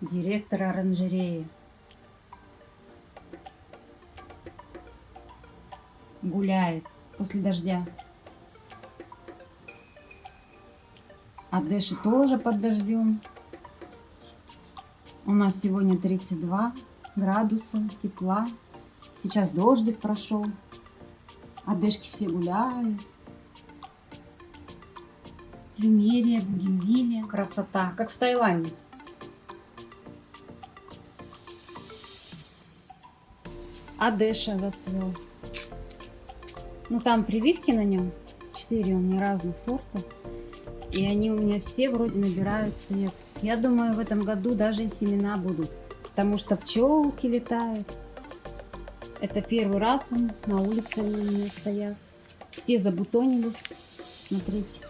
директор оранжереи. Гуляет после дождя. А Дэши тоже под дождем. У нас сегодня 32 градуса тепла. Сейчас дождик прошел. А Дэшки все гуляют. Плюмерия, бугенвилия. Красота, как в Таиланде. А Дэша зацвел. Ну там прививки на нем. Четыре у меня разных сортов. И они у меня все вроде набирают цвет. Я думаю, в этом году даже и семена будут. Потому что пчелки летают. Это первый раз он на улице у меня стоят. Все забутонились. Смотрите.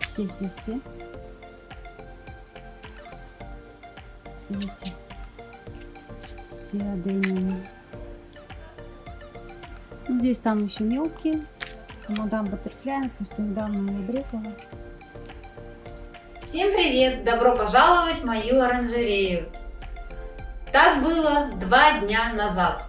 Все-все-все. Видите? Все аденины. Здесь там еще мелкие. Мадам Баттерфляй, просто недавно ее обрезала. Всем привет! Добро пожаловать в мою оранжерею! Так было два дня назад.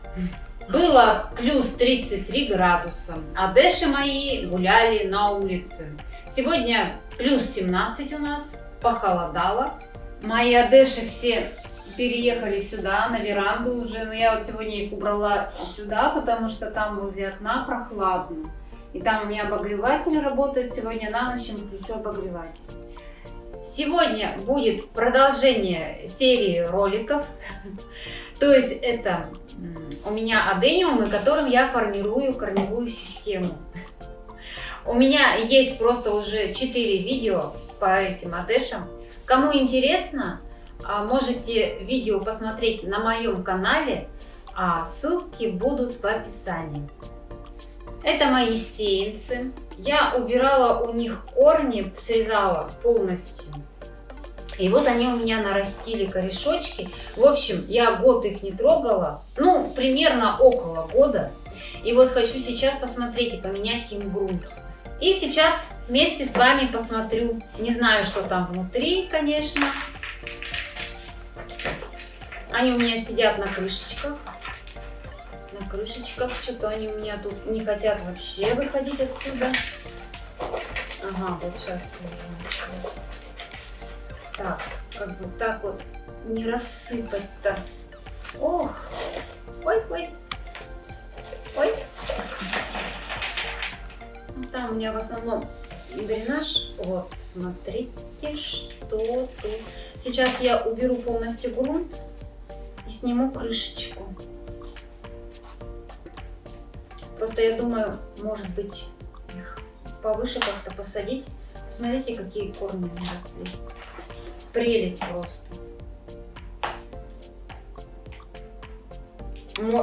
Было плюс 33 градуса, а дэши мои гуляли на улице. Сегодня плюс 17 у нас, похолодало. Мои одеши все переехали сюда, на веранду уже. Но я вот сегодня их убрала сюда, потому что там возле окна прохладно. И там у меня обогреватель работает. Сегодня на ночь включу обогреватель. Сегодня будет продолжение серии роликов. То есть это у меня адениумы, которым я формирую корневую систему. У меня есть просто уже 4 видео по этим адешам. Кому интересно, можете видео посмотреть на моем канале, а ссылки будут в описании. Это мои сеянцы. Я убирала у них корни, срезала полностью. И вот они у меня нарастили корешочки. В общем, я год их не трогала. Ну, примерно около года. И вот хочу сейчас посмотреть и поменять им грунт. И сейчас вместе с вами посмотрю. Не знаю, что там внутри, конечно. Они у меня сидят на крышечках на крышечках. Что-то они у меня тут не хотят вообще выходить отсюда. Ага, вот сейчас Так, как бы так вот не рассыпать-то. Ох, ой, ой, ой. Ну, там у меня в основном дренаж. Вот, смотрите, что тут. Сейчас я уберу полностью грунт и сниму крышечку. Просто я думаю, может быть, их повыше как-то посадить. Посмотрите, какие корни росли. Прелесть просто.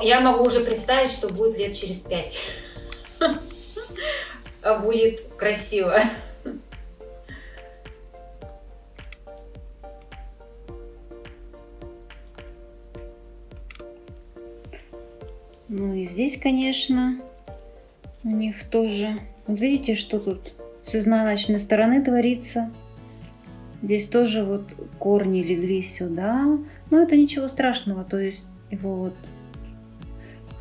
Я могу уже представить, что будет лет через пять. А будет красиво. Ну и здесь, конечно, у них тоже. Вот видите, что тут с изнаночной стороны творится. Здесь тоже вот корни легли сюда. Но это ничего страшного, то есть его вот...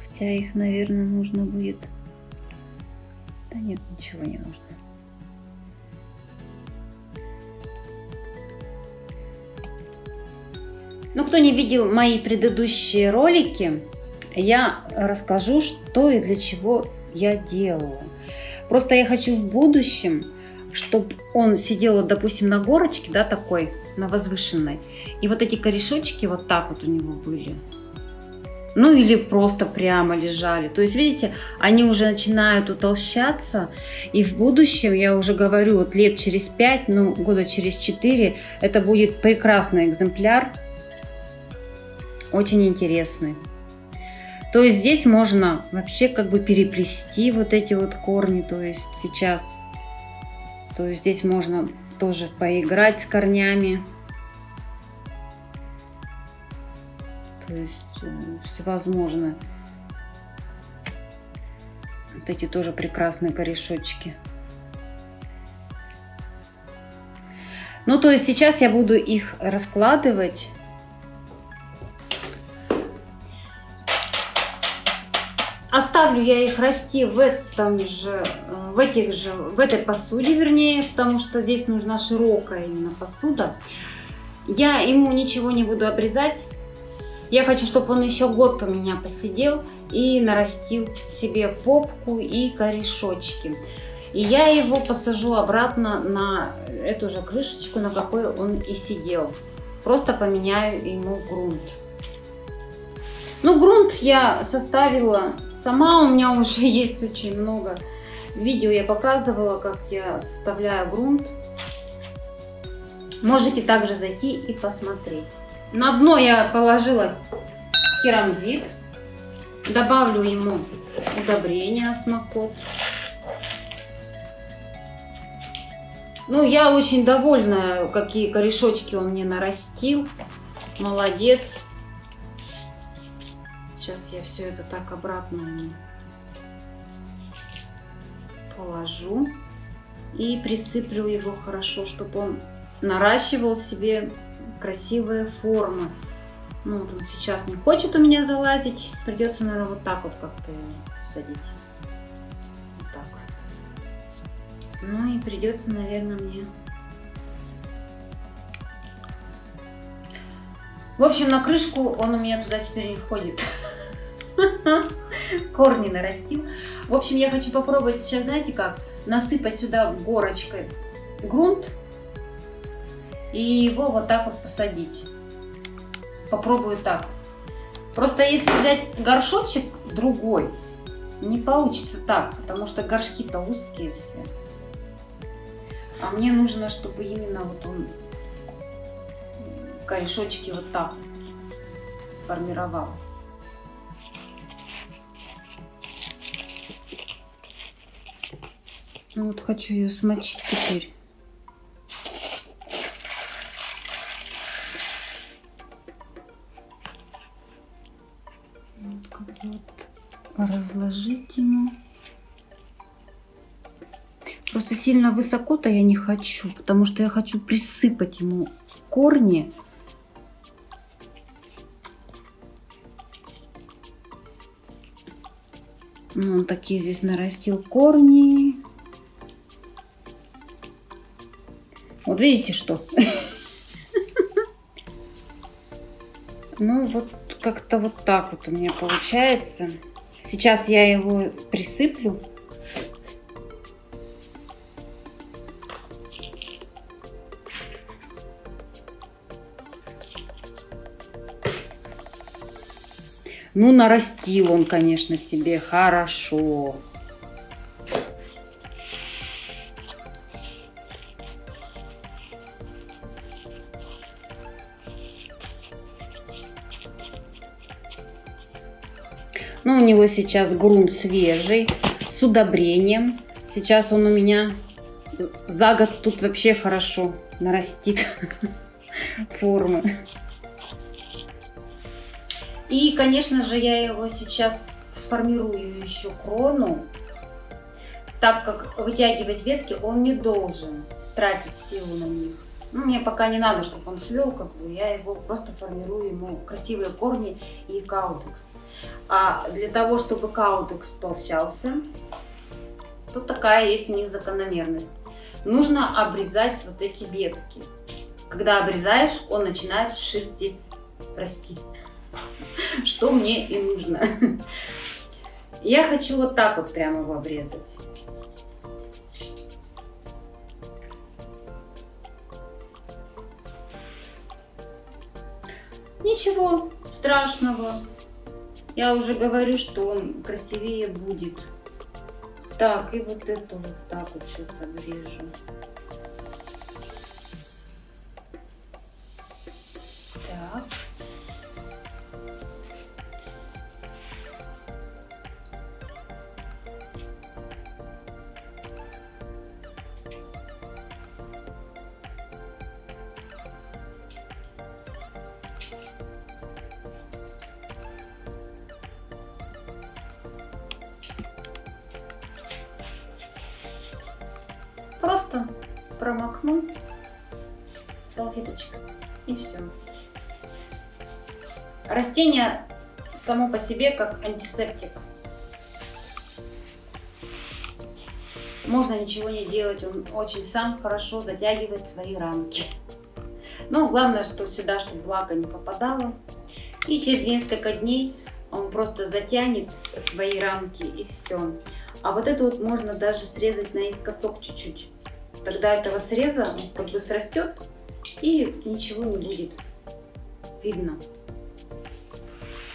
Хотя их, наверное, нужно будет... Да нет, ничего не нужно. Ну, кто не видел мои предыдущие ролики, я расскажу, что и для чего я делаю. Просто я хочу в будущем, чтобы он сидел, допустим, на горочке, да, такой, на возвышенной, и вот эти корешочки вот так вот у него были. Ну или просто прямо лежали. То есть, видите, они уже начинают утолщаться. И в будущем, я уже говорю, вот лет через 5, ну года через 4, это будет прекрасный экземпляр. Очень интересный. То есть здесь можно вообще как бы переплести вот эти вот корни, то есть сейчас. То есть здесь можно тоже поиграть с корнями. То есть э, всевозможно. Вот эти тоже прекрасные корешочки. Ну, то есть сейчас я буду их раскладывать Оставлю я их расти в этом же, в этих же, в этой посуде, вернее, потому что здесь нужна широкая именно посуда. Я ему ничего не буду обрезать. Я хочу, чтобы он еще год у меня посидел и нарастил себе попку и корешочки. И я его посажу обратно на эту же крышечку, на какой он и сидел. Просто поменяю ему грунт. Ну, грунт я составила сама, у меня уже есть очень много видео, я показывала, как я составляю грунт. Можете также зайти и посмотреть. На дно я положила керамзит, добавлю ему удобрение осмокот. Ну, я очень довольна, какие корешочки он мне нарастил. Молодец. Сейчас я все это так обратно положу. И присыплю его хорошо, чтобы он наращивал себе красивые формы. Ну, вот он сейчас не хочет у меня залазить. Придется, наверное, вот так вот как-то садить. Вот так. Ну и придется, наверное, мне... В общем, на крышку он у меня туда теперь не входит. Корни нарастил. В общем, я хочу попробовать сейчас, знаете как, насыпать сюда горочкой грунт и его вот так вот посадить. Попробую так. Просто если взять горшочек другой, не получится так, потому что горшки-то узкие все. А мне нужно, чтобы именно вот он корешочки вот так формировал. Ну вот хочу ее смочить теперь. Вот как вот разложить ему. Просто сильно высоко-то я не хочу, потому что я хочу присыпать ему корни. Ну, он такие здесь нарастил корни. Вот видите что? Ну вот как-то вот так вот у меня получается. Сейчас я его присыплю. Ну, нарастил он, конечно, себе хорошо. Него сейчас грунт свежий, с удобрением. Сейчас он у меня за год тут вообще хорошо нарастит формы. И, конечно же, я его сейчас сформирую еще крону, так как вытягивать ветки он не должен тратить силу на них. Ну, мне пока не надо, чтобы он свел, как бы, я его просто формирую ему красивые корни и каудекс. А для того, чтобы каудекс толщался, тут такая есть у них закономерность. Нужно обрезать вот эти ветки. Когда обрезаешь, он начинает вширь здесь расти. Что мне и нужно. Я хочу вот так вот прямо его обрезать. Ничего страшного. Я уже говорю, что он красивее будет. Так, и вот эту вот так вот сейчас обрежу. Просто промокну салфеточкой и все. Растение само по себе как антисептик. можно ничего не делать, он очень сам хорошо затягивает свои рамки. Но главное, что сюда, чтобы влага не попадала. И через несколько дней он просто затянет свои рамки и все. А вот это вот можно даже срезать наискосок чуть-чуть. Тогда этого среза как бы срастет и ничего не будет видно.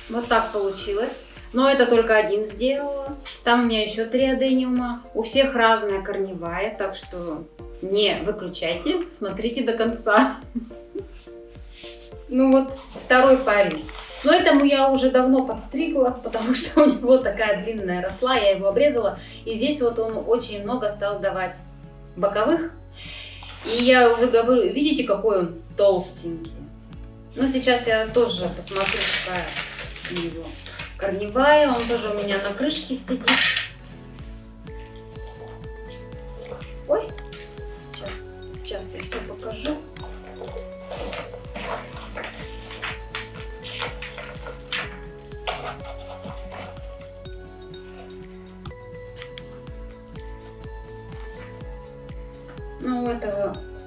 Вот так получилось. Но это только один сделала. Там у меня еще три адениума. У всех разная корневая, так что не выключайте, смотрите до конца. Ну вот, второй парень. Но этому я уже давно подстригла, потому что у него такая длинная росла, я его обрезала. И здесь вот он очень много стал давать боковых. И я уже говорю, видите, какой он толстенький. Ну, сейчас я тоже посмотрю, какая у него корневая. Он тоже у меня на крышке сидит.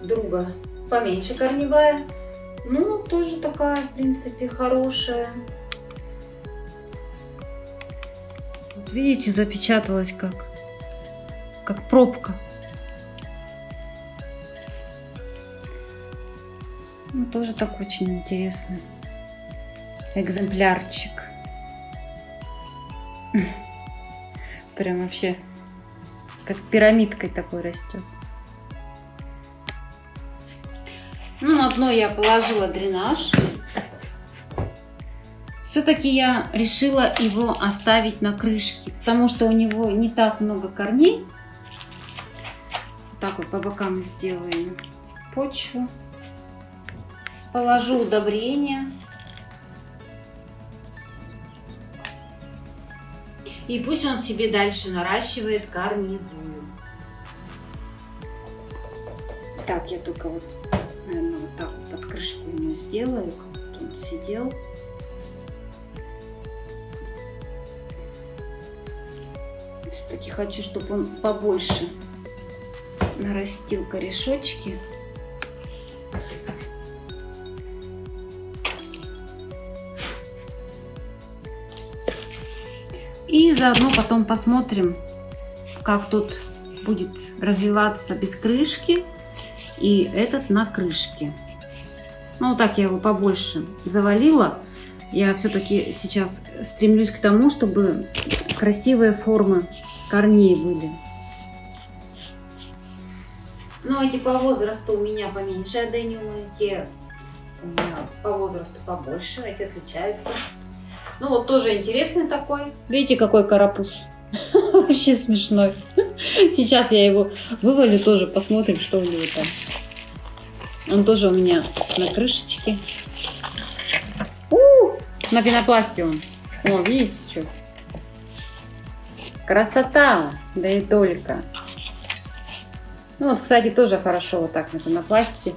Друга поменьше корневая. Ну, тоже такая, в принципе, хорошая. Вот видите, запечаталась как, как пробка. Ну, тоже так очень интересный экземплярчик. Прям вообще как пирамидкой такой растет. Ну, на дно я положила дренаж. Все-таки я решила его оставить на крышке, потому что у него не так много корней. так вот по бокам сделаем почву. Положу удобрение. И пусть он себе дальше наращивает корневую. Так, я только вот крышку ему сделаю, как он сидел. Кстати, хочу, чтобы он побольше нарастил корешочки. И заодно потом посмотрим, как тут будет развиваться без крышки и этот на крышке. Ну, вот так я его побольше завалила. Я все-таки сейчас стремлюсь к тому, чтобы красивые формы корней были. Ну, эти по возрасту у меня поменьше адениумы, те у меня по возрасту побольше, эти отличаются. Ну, вот тоже интересный такой. Видите, какой карапуз? Вообще смешной. Сейчас я его вывалю тоже, посмотрим, что у него там. Он тоже у меня на крышечке. У -у -у! На пенопласте он. О, видите, что? Красота! Да и только. Ну вот, кстати, тоже хорошо вот так на пенопласте.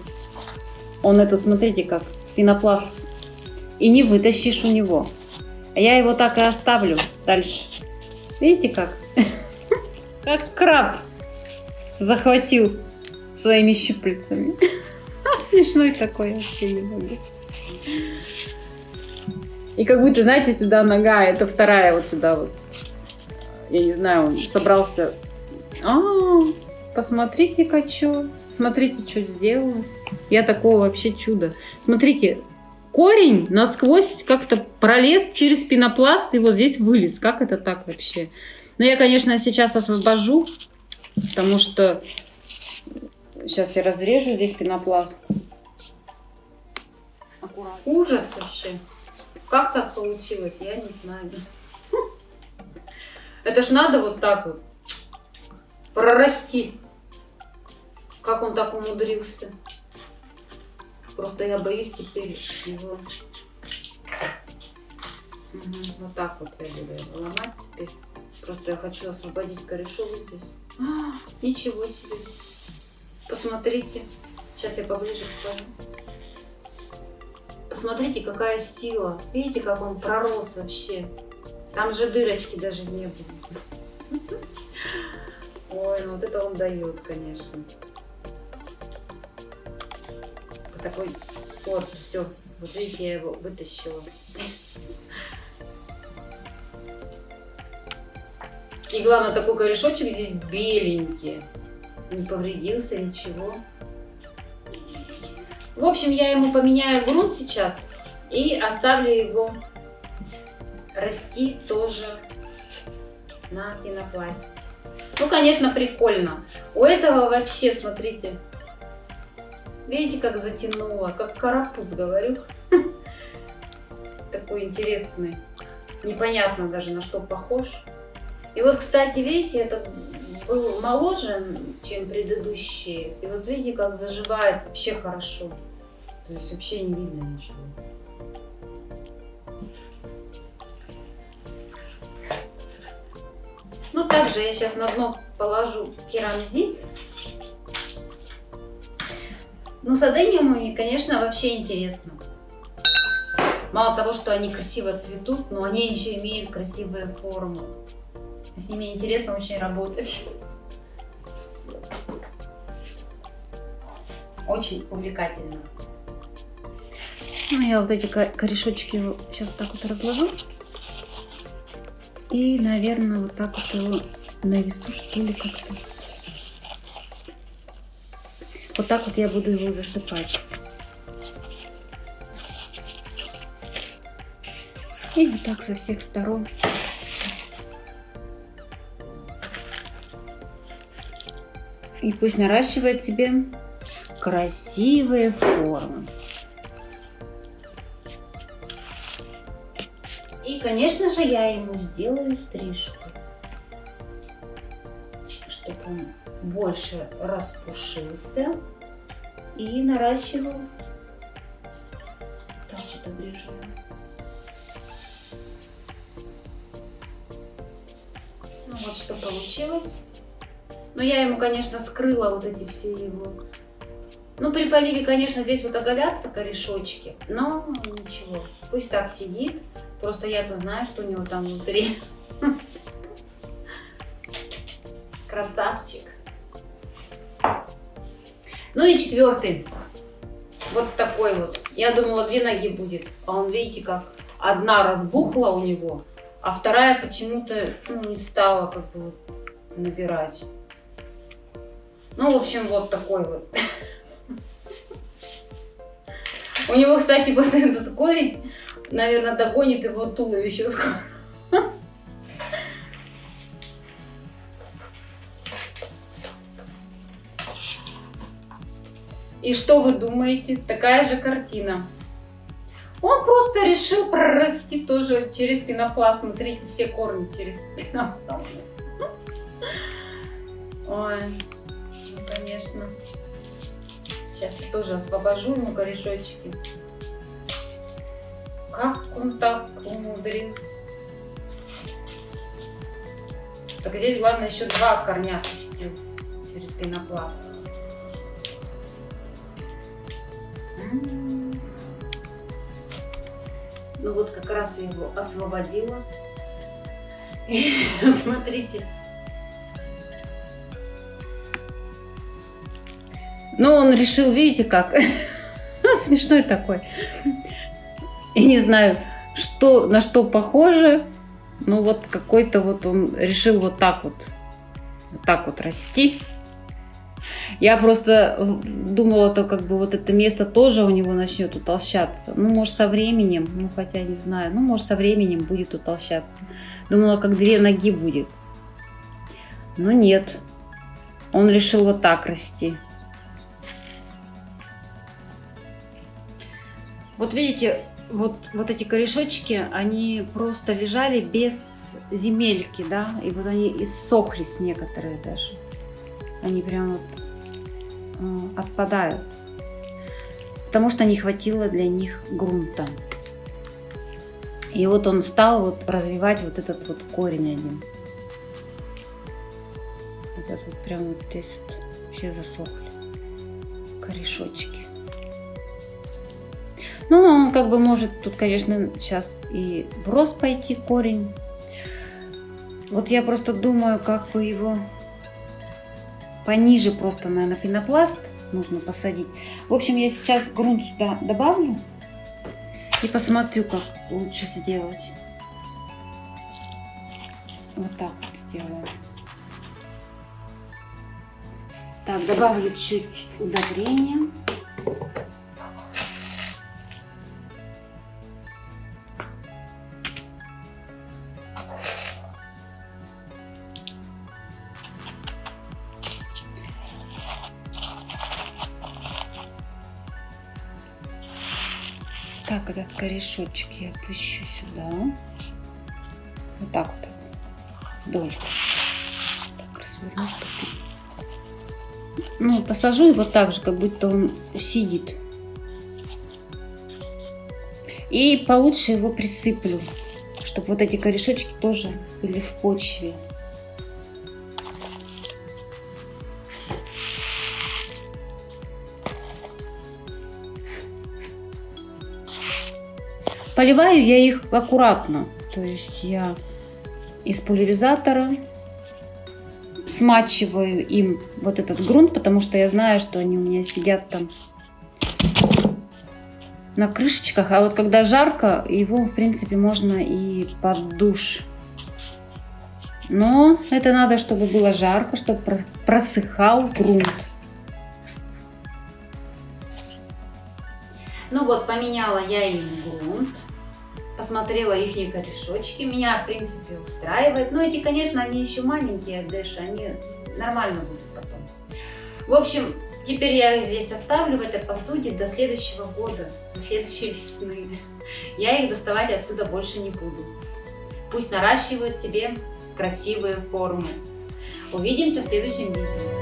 Он этот, смотрите, как пенопласт. И не вытащишь у него. А я его так и оставлю дальше. Видите как? Как краб захватил своими щупальцами. Смешной такой, вообще не могу. И как будто, знаете, сюда нога, это вторая вот сюда вот. Я не знаю, он собрался. А, -а, -а посмотрите-ка, что. Смотрите, что сделалось. Я такого вообще чудо. Смотрите, корень насквозь как-то пролез через пенопласт и вот здесь вылез. Как это так вообще? Но я, конечно, сейчас освобожу, потому что сейчас я разрежу здесь пенопласт. Аккуратно. Ужас вообще. Как так получилось, я не знаю. Это ж надо вот так вот прорасти. Как он так умудрился. Просто я боюсь теперь его... Вот так вот я буду его ломать теперь. Просто я хочу освободить корешок здесь. А, ничего себе. Посмотрите. Сейчас я поближе покажу. Посмотрите, какая сила. Видите, как он пророс вообще. Там же дырочки даже не было. Ой, ну вот это он дает, конечно. Вот такой вот, все. Вот видите, я его вытащила. И главное, такой корешочек здесь беленький. Не повредился, ничего. В общем, я ему поменяю грунт сейчас и оставлю его расти тоже на пенопласте. Ну, конечно, прикольно. У этого вообще, смотрите, видите, как затянуло, как карапуз, говорю. Такой интересный. Непонятно даже, на что похож. И вот, кстати, видите, этот был моложе, чем предыдущие. И вот видите, как заживает вообще хорошо. То есть вообще не видно ничего. Ну, также я сейчас на дно положу керамзит. Ну, с адениумами, конечно, вообще интересно. Мало того, что они красиво цветут, но они еще имеют красивые формы. С ними интересно очень работать. Очень увлекательно. Ну, я вот эти корешочки сейчас так вот разложу. И, наверное, вот так вот его навесу, что ли, как-то. Вот так вот я буду его засыпать. И вот так со всех сторон. И пусть наращивает себе красивые формы. И, конечно же, я ему сделаю стрижку, чтобы он больше распушился и наращивал. Так, что-то ближе. Ну вот что получилось. Но я ему, конечно, скрыла вот эти все его... Ну, при поливе, конечно, здесь вот оголятся корешочки, но ничего, пусть так сидит. Просто я-то знаю, что у него там внутри. Красавчик. Ну и четвертый. Вот такой вот. Я думала, две ноги будет. А он, видите, как одна разбухла у него, а вторая почему-то ну, не стала как бы набирать. Ну, в общем, вот такой вот. У него, кстати, вот этот корень наверное, догонит его туловище скоро. И что вы думаете? Такая же картина. Он просто решил прорасти тоже через пенопласт. Смотрите, все корни через пенопласт. Ой, конечно. Сейчас я тоже освобожу ему корешочки. Как он так умудрился? Так здесь главное еще два корня пустил через пенопласт. Ну вот как раз я его освободила. Смотрите. Ну, он решил, видите как, смешной такой. И не знаю, что, на что похоже, но вот какой-то вот он решил вот так вот, вот так вот расти. Я просто думала, то как бы вот это место тоже у него начнет утолщаться. Ну, может, со временем, ну, хотя не знаю, ну, может, со временем будет утолщаться. Думала, как две ноги будет. Но нет, он решил вот так расти. Вот видите, вот, вот эти корешочки, они просто лежали без земельки, да, и вот они иссохлись некоторые даже. Они прям вот э, отпадают, потому что не хватило для них грунта. И вот он стал вот развивать вот этот вот корень один. Вот этот вот прям вот здесь вот вообще засохли корешочки. Ну, он как бы может тут, конечно, сейчас и в рост пойти корень. Вот я просто думаю, как бы его пониже просто, наверное, пенопласт нужно посадить. В общем, я сейчас грунт сюда добавлю и посмотрю, как лучше сделать. Вот так вот сделаю. Так, добавлю чуть удобрения. Корешочек я опущу сюда. Вот так вот. Вдоль. Так, разверну, чтобы... Ну, посажу его так же, как будто он сидит. И получше его присыплю, чтобы вот эти корешочки тоже были в почве. Поливаю я их аккуратно. То есть я из пульверизатора смачиваю им вот этот грунт, потому что я знаю, что они у меня сидят там на крышечках. А вот когда жарко, его, в принципе, можно и под душ. Но это надо, чтобы было жарко, чтобы просыхал грунт. Ну вот, поменяла я им грунт посмотрела их корешочки, меня, в принципе, устраивает. Но эти, конечно, они еще маленькие, Дэши, они нормально будут потом. В общем, теперь я их здесь оставлю в этой посуде до следующего года, до следующей весны. Я их доставать отсюда больше не буду. Пусть наращивают себе красивые формы. Увидимся в следующем видео.